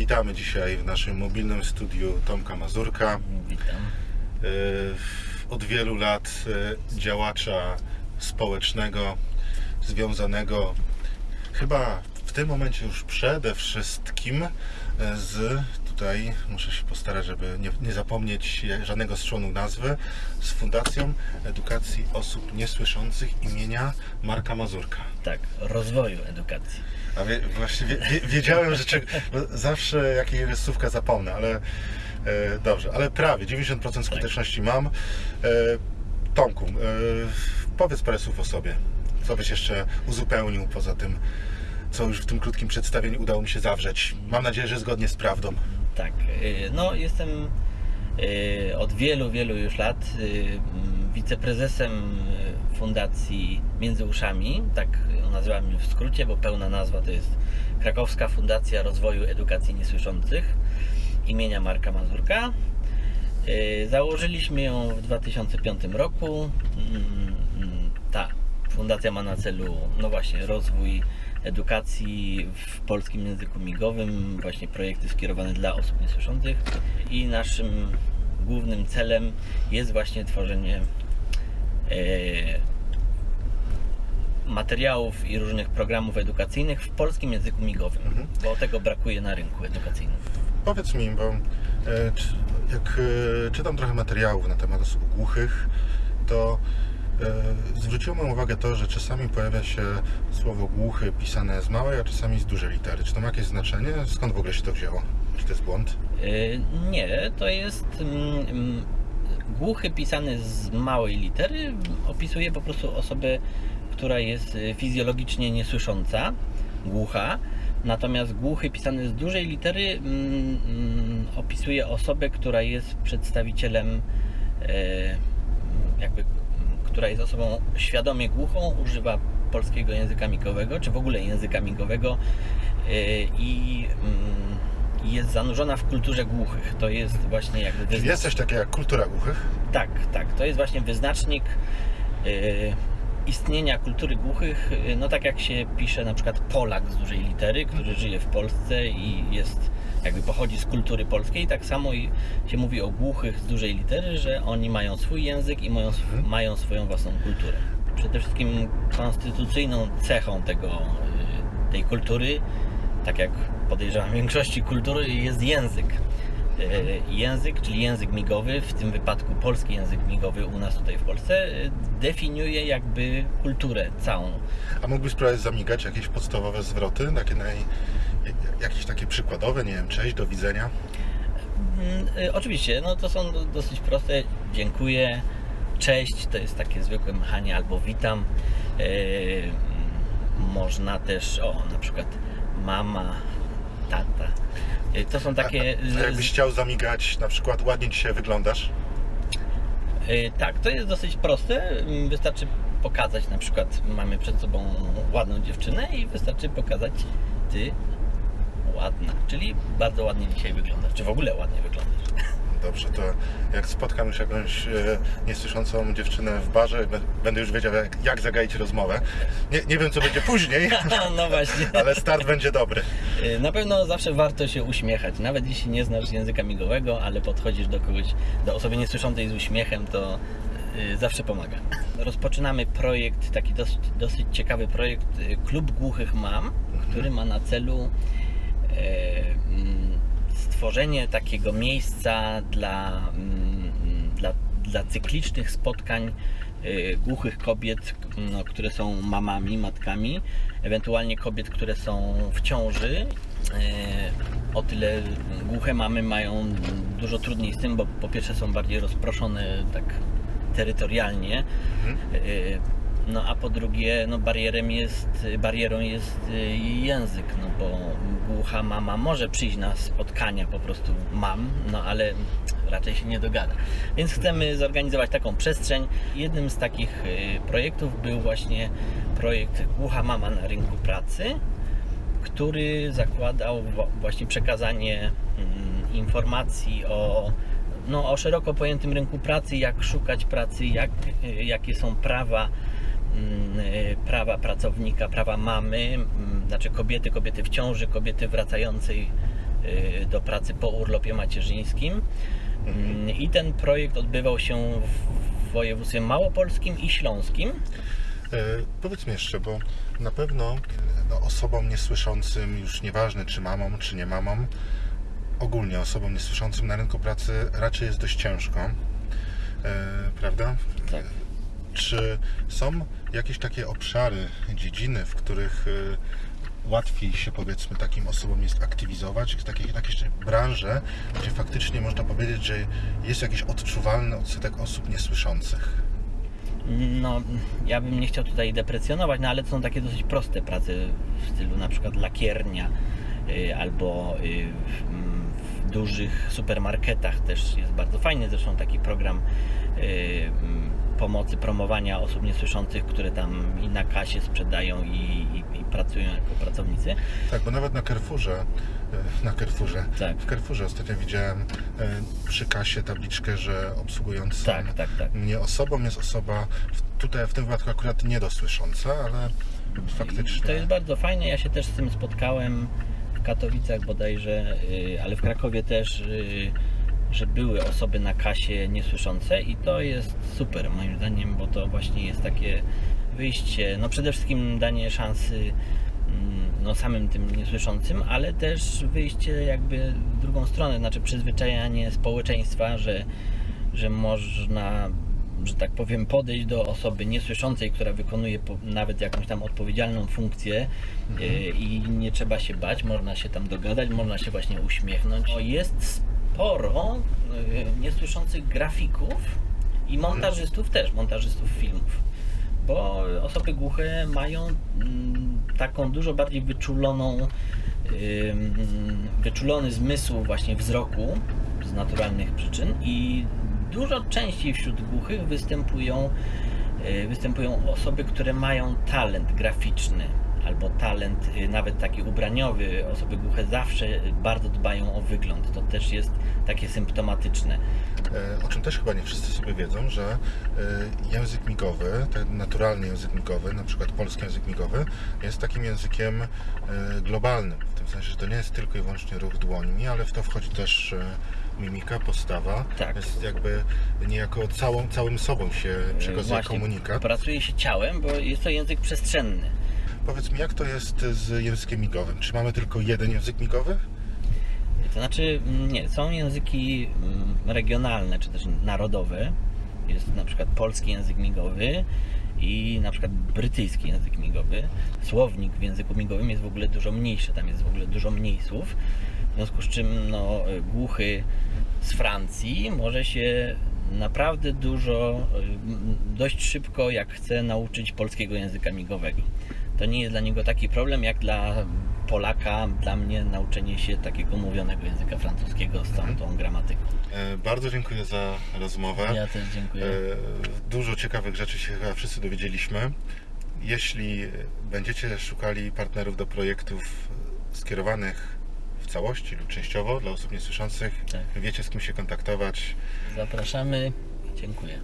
Witamy dzisiaj w naszym mobilnym studiu Tomka Mazurka. Witam. Y, Od wielu lat y, działacza społecznego, związanego chyba w tym momencie już przede wszystkim y, z tutaj, muszę się postarać, żeby nie, nie zapomnieć żadnego strzonu nazwy, z Fundacją Edukacji Osób Niesłyszących imienia Marka Mazurka. Tak, rozwoju edukacji. A wie, właśnie wie, wie, wiedziałem, że czeg- bo zawsze jakieś słówka zapomnę, ale e, dobrze, ale prawie 90% skuteczności mam. E, Tomku, e, powiedz parę słów o sobie. Co byś jeszcze uzupełnił poza tym, co już w tym krótkim przedstawieniu udało mi się zawrzeć. Mam nadzieję, że zgodnie z prawdą. Tak, y, no jestem y, od wielu, wielu już lat y, mm, wiceprezesem Fundacji Między Uszami, tak ją nazywam w skrócie, bo pełna nazwa to jest Krakowska Fundacja Rozwoju Edukacji Niesłyszących imienia Marka Mazurka. Założyliśmy ją w 2005 roku. Mm, mm, Ta fundacja ma na celu, no właśnie, rozwój edukacji w polskim języku migowym, właśnie projekty skierowane dla osób niesłyszących i naszym głównym celem jest właśnie tworzenie e, materiałów i różnych programów edukacyjnych w polskim języku migowym, bo tego brakuje na rynku edukacyjnym. Powiedz mi, bo e, jak e, czytam trochę materiałów na temat osób głuchych, to zwróciło moją uwagę to, że czasami pojawia się słowo głuchy pisane z małej, a czasami z dużej litery. Czy to ma jakieś znaczenie? Skąd w ogóle się to wzięło? Czy to jest błąd? Y, Nie, to jest mm, mm, głuchy pisany z małej litery opisuje po prostu osobę, która jest y, fizjologicznie niesłysząca, głucha. Natomiast głuchy pisany z dużej litery mm, opisuje osobę, która jest przedstawicielem e, która jest osobą świadomie głuchą, używa polskiego języka migowego, czy w ogóle języka migowego e, i mm, jest zanurzona w kulturze głuchych. To jest właśnie jakby Czy wyzna- jest coś takiego jak kultura głuchych? tak, tak. To jest właśnie wyznacznik e, istnienia kultury głuchych. e, No tak jak się pisze na przykład Polak z dużej litery, który żyje w Polsce i jest jakby pochodzi z kultury polskiej, tak samo i się mówi o głuchych z dużej litery, że oni mają swój język i mają, sw- mają swoją własną kulturę. Przede wszystkim konstytucyjną cechą tego, e, tej kultury, tak jak podejrzewam większości kultury, jest język. E, Język, czyli język migowy, w tym wypadku polski język migowy u nas tutaj w Polsce, e, definiuje jakby kulturę całą. A mógłbyś spróbować zamigać jakieś podstawowe zwroty? Takie naj... Jakieś takie przykładowe, nie wiem, cześć, do widzenia? Mm, y, Oczywiście, no to są do- dosyć proste. Dziękuję, cześć, to jest takie zwykłe machanie albo witam. E, mm, Można też, o, na przykład mama, tata. E, To są takie. A, a jakbyś chciał zamigać, na przykład ładnie dzisiaj wyglądasz? Tak, to jest dosyć proste. Mm, Wystarczy pokazać, na przykład mamy przed sobą ładną dziewczynę i wystarczy pokazać ty ładna, czyli bardzo ładnie dzisiaj wyglądasz, czy w ogóle ładnie wyglądasz. Dobrze, to jak spotkam już jakąś e, niesłyszącą dziewczynę w barze, będę już wiedział, jak, jak zagaić rozmowę. Nie, nie wiem, co będzie później, No właśnie. ale start będzie dobry. Y, Na pewno zawsze warto się uśmiechać, nawet jeśli nie znasz języka migowego, ale podchodzisz do kogoś, do osoby niesłyszącej z uśmiechem, to y, zawsze pomaga. Rozpoczynamy projekt, taki dosyć, dosyć ciekawy projekt Klub Głuchych Mam, który ma na celu e, stworzenie takiego miejsca dla, mm, dla, dla cyklicznych spotkań y, głuchych kobiet, no, które są mamami, matkami, ewentualnie kobiet, które są w ciąży. Y, O tyle głuche mamy mają dużo trudniej z tym, bo po pierwsze są bardziej rozproszone tak terytorialnie. Y, No a po drugie, no barierem jest, barierą jest y, język, no bo głucha mama może przyjść na spotkania po prostu mam, no ale raczej się nie dogada. Więc chcemy zorganizować taką przestrzeń. Jednym z takich y, projektów był właśnie projekt Głucha Mama na rynku pracy, który zakładał właśnie przekazanie mm, informacji o, no, o szeroko pojętym rynku pracy, jak szukać pracy, jak, y, jakie są prawa prawa pracownika, prawa mamy, mm, znaczy kobiety, kobiety w ciąży, kobiety wracającej y, do pracy po urlopie macierzyńskim. Mm, I ten projekt odbywał się w województwie małopolskim i śląskim. E, powiedz mi jeszcze, bo na pewno no, osobom niesłyszącym, już nieważne czy mamą, czy nie mamą, ogólnie osobom niesłyszącym na rynku pracy raczej jest dość ciężko, e, prawda? Tak. Czy są jakieś takie obszary, dziedziny, w których e, łatwiej się powiedzmy takim osobom jest aktywizować, takie jakieś branże, gdzie faktycznie można powiedzieć, że jest jakiś odczuwalny odsetek osób niesłyszących? No, ja bym nie chciał tutaj deprecjonować, no ale to są takie dosyć proste prace w stylu na przykład lakiernia y, albo y, w, dużych supermarketach też jest bardzo fajny zresztą taki program y, pomocy, promowania osób niesłyszących, które tam i na kasie sprzedają i, i, i pracują jako pracownicy. Tak, bo nawet na Carrefourze, e, na Carrefourze, Tak. w Carrefourze ostatnio widziałem e, przy kasie tabliczkę, że obsługującą Tak, tak, tak. mnie osobą jest osoba, tutaj w tym wypadku akurat niedosłysząca, ale faktycznie. I to jest bardzo fajne. Ja się też z tym spotkałem w Katowicach bodajże, y, ale w Krakowie też, y, że były osoby na kasie niesłyszące i to jest super moim zdaniem, bo to właśnie jest takie wyjście, no przede wszystkim danie szansy mm, no samym tym niesłyszącym, ale też wyjście jakby w drugą stronę, znaczy przyzwyczajanie społeczeństwa, że, że można że tak powiem, podejść do osoby niesłyszącej, która wykonuje nawet jakąś tam odpowiedzialną funkcję y, i nie trzeba się bać, można się tam dogadać, można się właśnie uśmiechnąć. Jest sporo y, niesłyszących grafików i montażystów też, montażystów filmów. Bo osoby głuche mają mm, taką dużo bardziej wyczuloną, ym, wyczulony zmysł właśnie wzroku z naturalnych przyczyn i dużo częściej wśród głuchych występują, y, występują osoby, które mają talent graficzny albo talent y, nawet taki ubraniowy. Osoby głuche zawsze bardzo dbają o wygląd. To też jest takie symptomatyczne. E, O czym też chyba nie wszyscy sobie wiedzą, że e, język migowy, ten naturalny język migowy, na przykład polski język migowy, jest takim językiem e, globalnym. W tym sensie, że to nie jest tylko i wyłącznie ruch dłońmi, ale w to wchodzi też mimika, postawa. Tak. Jest jakby niejako całą, całym sobą się przekazuje komunikat. Pracuje się ciałem, bo jest to język przestrzenny. Powiedz mi, jak to jest z językiem migowym? Czy mamy tylko jeden język migowy? To znaczy, mm, nie, są języki mm, regionalne czy też narodowe. Jest na przykład polski język migowy i na przykład brytyjski język migowy. Słownik w języku migowym jest w ogóle dużo mniejszy, tam jest w ogóle dużo mniej słów. W związku z czym no, głuchy z Francji może się naprawdę dużo, y, dość szybko, jak chce nauczyć polskiego języka migowego. To nie jest dla niego taki problem, jak dla Polaka, dla mnie nauczenie się takiego mówionego języka francuskiego z całą tą gramatyką. E, Bardzo dziękuję za rozmowę. Ja też dziękuję. E, Dużo ciekawych rzeczy się chyba wszyscy dowiedzieliśmy. Jeśli będziecie szukali partnerów do projektów skierowanych w całości lub częściowo dla osób niesłyszących, Tak. wiecie z kim się kontaktować. Zapraszamy. Dziękuję.